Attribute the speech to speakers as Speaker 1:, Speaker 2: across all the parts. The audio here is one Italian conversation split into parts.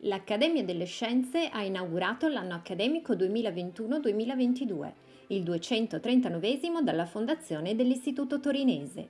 Speaker 1: L'Accademia delle Scienze ha inaugurato l'anno accademico 2021-2022, il 239 dalla fondazione dell'Istituto Torinese.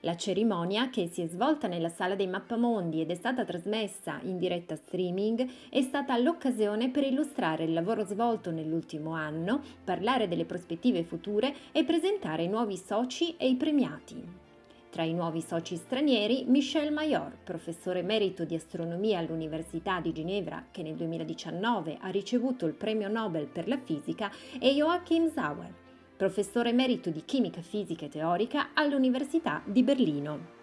Speaker 1: La cerimonia, che si è svolta nella Sala dei Mappamondi ed è stata trasmessa in diretta streaming, è stata l'occasione per illustrare il lavoro svolto nell'ultimo anno, parlare delle prospettive future e presentare i nuovi soci e i premiati. Tra i nuovi soci stranieri, Michel Mayor, professore emerito di astronomia all'Università di Ginevra, che nel 2019 ha ricevuto il premio Nobel per la fisica, e Joachim Sauer, professore emerito di chimica fisica e teorica all'Università di Berlino.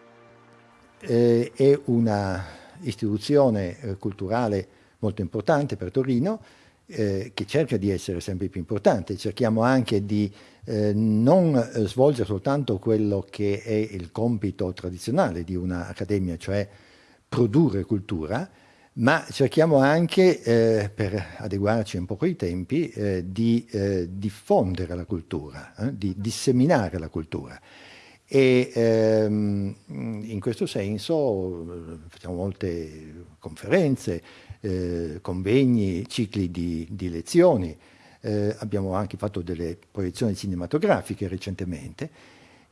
Speaker 2: È una istituzione eh, culturale molto importante per Torino, eh, che cerca di essere sempre più importante, cerchiamo anche di eh, non eh, svolgere soltanto quello che è il compito tradizionale di un'accademia, cioè produrre cultura, ma cerchiamo anche, eh, per adeguarci un po' ai tempi, eh, di diffondere la cultura, di disseminare la cultura. E ehm, in questo senso facciamo molte conferenze, eh, convegni, cicli di, di lezioni, eh, abbiamo anche fatto delle proiezioni cinematografiche recentemente.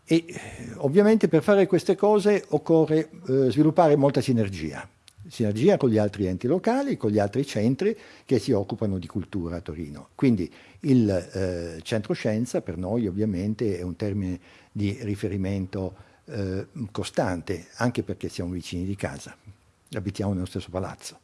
Speaker 2: E eh, ovviamente per fare queste cose occorre eh, sviluppare molta sinergia, sinergia con gli altri enti locali, con gli altri centri che si occupano di cultura a Torino. Quindi il eh, centro scienza per noi ovviamente è un termine di riferimento eh, costante, anche perché siamo vicini di casa, abitiamo nello stesso palazzo.